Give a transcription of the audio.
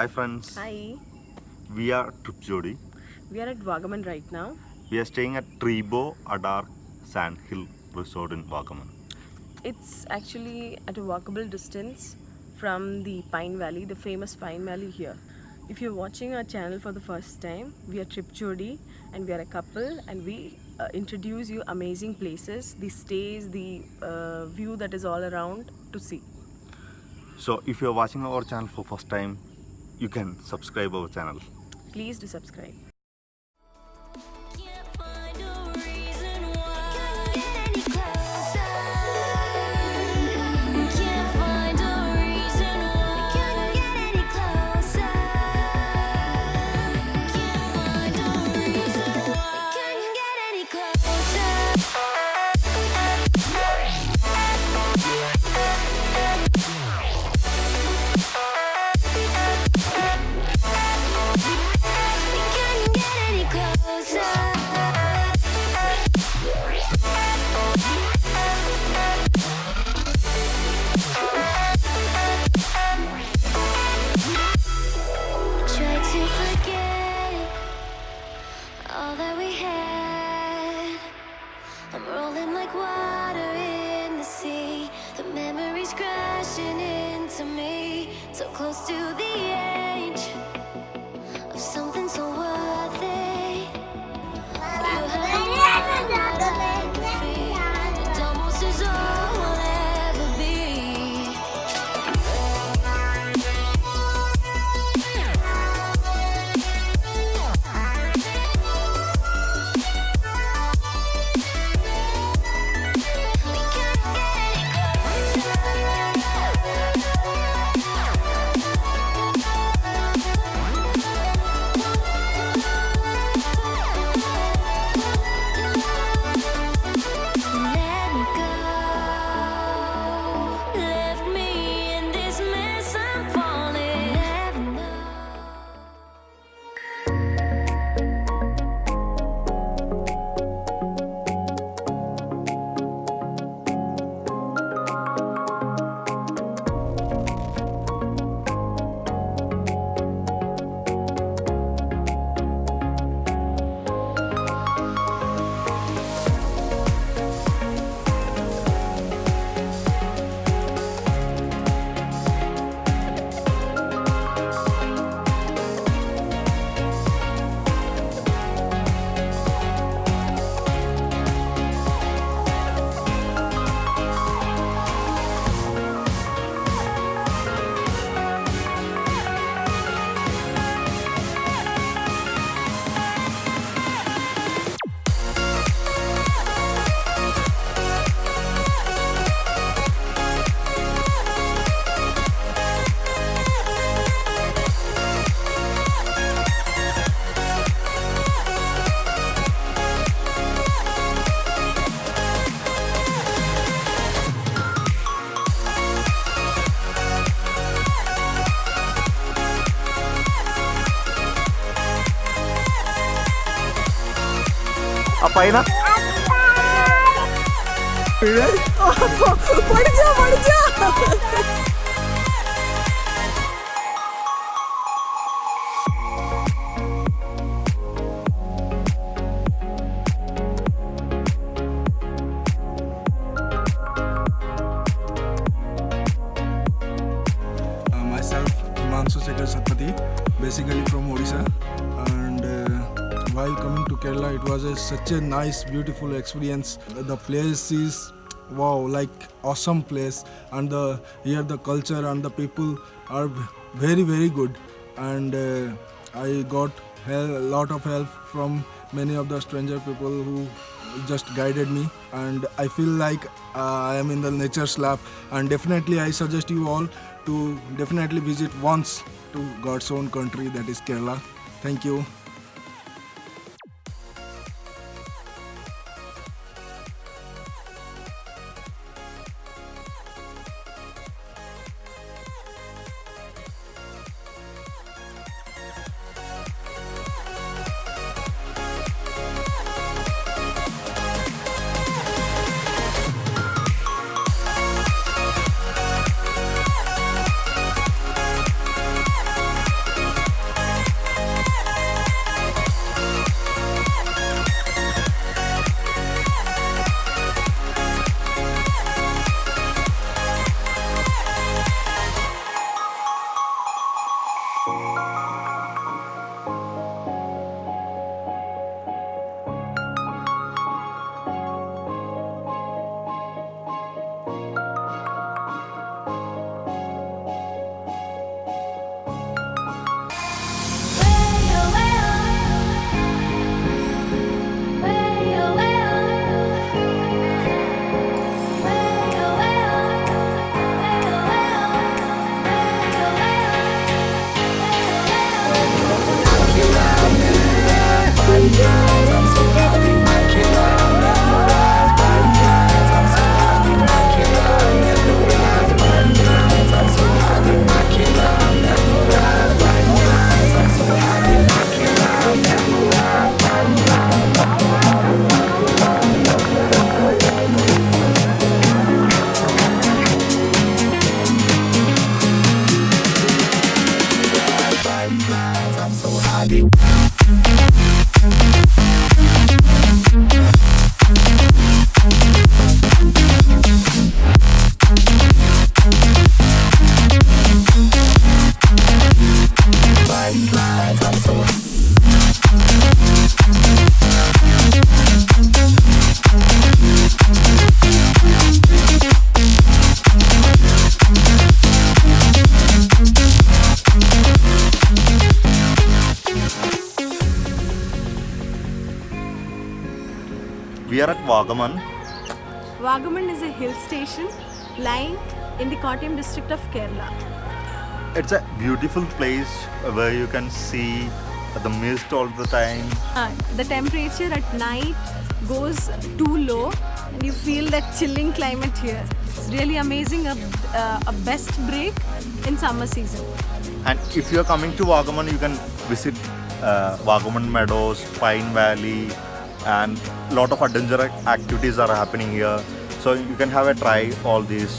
Hi friends, Hi, we are Trip Jodi. we are at Vagamon right now. We are staying at Treebo Adar Sand Hill Resort in Vagamon. It's actually at a walkable distance from the Pine Valley, the famous Pine Valley here. If you're watching our channel for the first time, we are Trip Jodi and we are a couple and we uh, introduce you amazing places, the stays, the uh, view that is all around to see. So if you are watching our channel for first time, you can subscribe our channel. Please do subscribe. All that we had. I'm rolling like water in the sea. The memories crashing into me. So close to the edge പാപ്പായിന പഠിച്ചാ പഠിച്ചാ Basically from Odisha and uh, while coming Kerala, it was a, such a nice, beautiful experience. The place is wow, like awesome place, and the here the culture and the people are very, very good. And uh, I got a lot of help from many of the stranger people who just guided me. And i feel like uh, i am in the nature's lab and definitely i suggest you all to definitely visit once to god's own country that is kerala. Thank you We are at Vagamon. Vagamon is a hill station lying in the Kottayam district of Kerala. It's a beautiful place where you can see the mist all the time. Uh, the temperature at night goes too low and you feel that chilling climate here. It's really amazing, a, uh, a best break in summer season. And if you're coming to Vagamon, you can visit uh, Vagamon Meadows, Pine Valley, and a lot of adventure activities are happening here. So you can have a try all these